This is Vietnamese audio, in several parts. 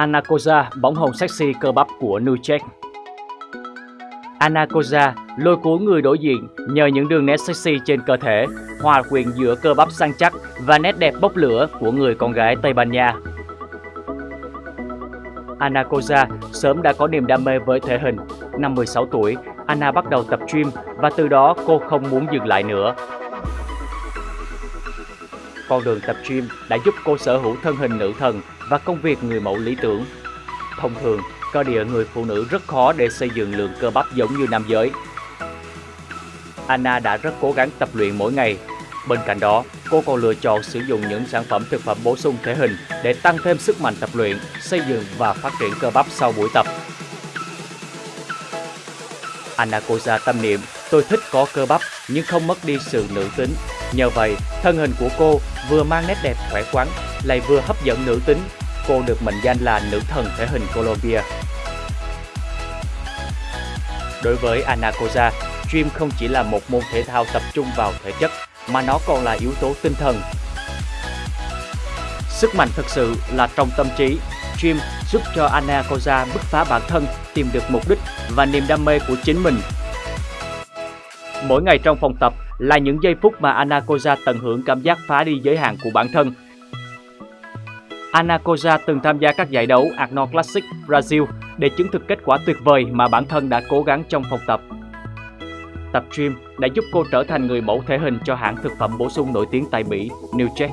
Anacosa, bóng hồng sexy cơ bắp của Nucheck. Anacosa lôi cuốn người đối diện nhờ những đường nét sexy trên cơ thể, hòa quyện giữa cơ bắp săn chắc và nét đẹp bốc lửa của người con gái Tây Ban Nha. Anacosa sớm đã có niềm đam mê với thể hình. Năm 16 tuổi, Anna bắt đầu tập gym và từ đó cô không muốn dừng lại nữa. Con đường tập gym đã giúp cô sở hữu thân hình nữ thần và công việc người mẫu lý tưởng. Thông thường, cơ địa người phụ nữ rất khó để xây dựng lượng cơ bắp giống như nam giới. Anna đã rất cố gắng tập luyện mỗi ngày. Bên cạnh đó, cô còn lựa chọn sử dụng những sản phẩm thực phẩm bổ sung thể hình để tăng thêm sức mạnh tập luyện, xây dựng và phát triển cơ bắp sau buổi tập. Anna Koza tâm niệm, tôi thích có cơ bắp nhưng không mất đi sự nữ tính. Nhờ vậy, thân hình của cô vừa mang nét đẹp khỏe khoắn, lại vừa hấp dẫn nữ tính. Cô được mệnh danh là nữ thần thể hình Colombia. Đối với Anacosa, gym không chỉ là một môn thể thao tập trung vào thể chất, mà nó còn là yếu tố tinh thần. Sức mạnh thực sự là trong tâm trí. Gym giúp cho Anacosa bứt phá bản thân, tìm được mục đích và niềm đam mê của chính mình. Mỗi ngày trong phòng tập là những giây phút mà Anacosa tận hưởng cảm giác phá đi giới hạn của bản thân. Anacoja từng tham gia các giải đấu Arnold Classic Brazil để chứng thực kết quả tuyệt vời mà bản thân đã cố gắng trong phòng tập. Tập gym đã giúp cô trở thành người mẫu thể hình cho hãng thực phẩm bổ sung nổi tiếng tại Mỹ, Newcheck.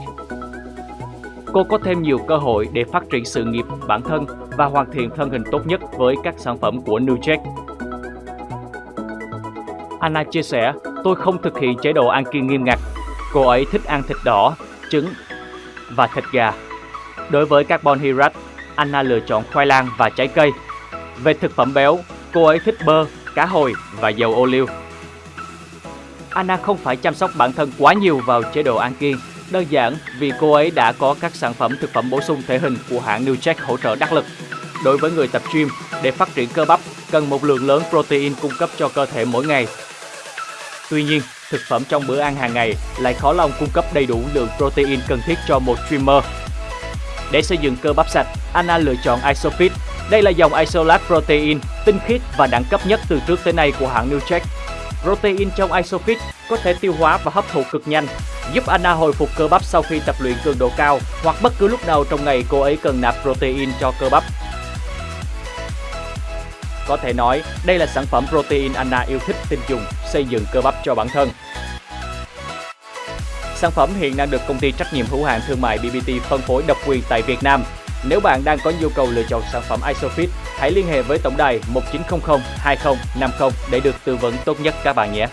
Cô có thêm nhiều cơ hội để phát triển sự nghiệp bản thân và hoàn thiện thân hình tốt nhất với các sản phẩm của Newcheck. Anna chia sẻ, tôi không thực hiện chế độ ăn kiêng nghiêm ngặt. Cô ấy thích ăn thịt đỏ, trứng và thịt gà. Đối với carbon hydrate, Anna lựa chọn khoai lang và trái cây. Về thực phẩm béo, cô ấy thích bơ, cá hồi và dầu ô liu. Anna không phải chăm sóc bản thân quá nhiều vào chế độ ăn kiêng, đơn giản vì cô ấy đã có các sản phẩm thực phẩm bổ sung thể hình của hãng Newcheck hỗ trợ đắc lực. Đối với người tập gym, để phát triển cơ bắp, cần một lượng lớn protein cung cấp cho cơ thể mỗi ngày. Tuy nhiên, thực phẩm trong bữa ăn hàng ngày lại khó lòng cung cấp đầy đủ lượng protein cần thiết cho một streamer. Để xây dựng cơ bắp sạch, Anna lựa chọn Isofit. Đây là dòng isolat protein tinh khiết và đẳng cấp nhất từ trước tới nay của hãng Newcheck. Protein trong Isofit có thể tiêu hóa và hấp thụ cực nhanh, giúp Anna hồi phục cơ bắp sau khi tập luyện cường độ cao hoặc bất cứ lúc nào trong ngày cô ấy cần nạp protein cho cơ bắp. Có thể nói, đây là sản phẩm protein Anna yêu thích tin dùng, xây dựng cơ bắp cho bản thân. Sản phẩm hiện đang được công ty trách nhiệm hữu hạn thương mại BBT phân phối độc quyền tại Việt Nam. Nếu bạn đang có nhu cầu lựa chọn sản phẩm Isofit, hãy liên hệ với tổng đài 1900 2050 để được tư vấn tốt nhất các bạn nhé.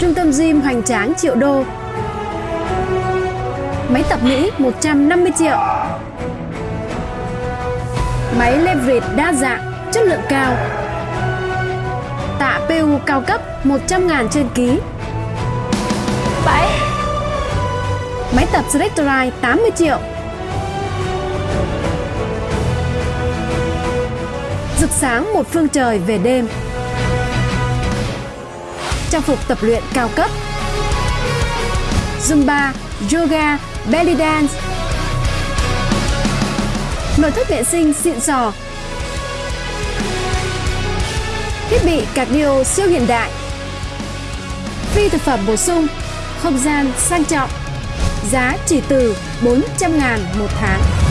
Trung tâm gym hoành tráng triệu đô Máy tập Mỹ 150 triệu Máy leverage đa dạng, chất lượng cao Tạ PU cao cấp 100 ngàn trên ký. 7 Máy tập Selectorite 80 triệu. Rực sáng một phương trời về đêm. Trang phục tập luyện cao cấp. Zumba, Yoga, Belly Dance. Nội thất vệ sinh xịn sò Thiết bị cardio siêu hiện đại. Phi thực phẩm bổ sung, Không gian sang trọng, Giá chỉ từ 400 ngàn một tháng.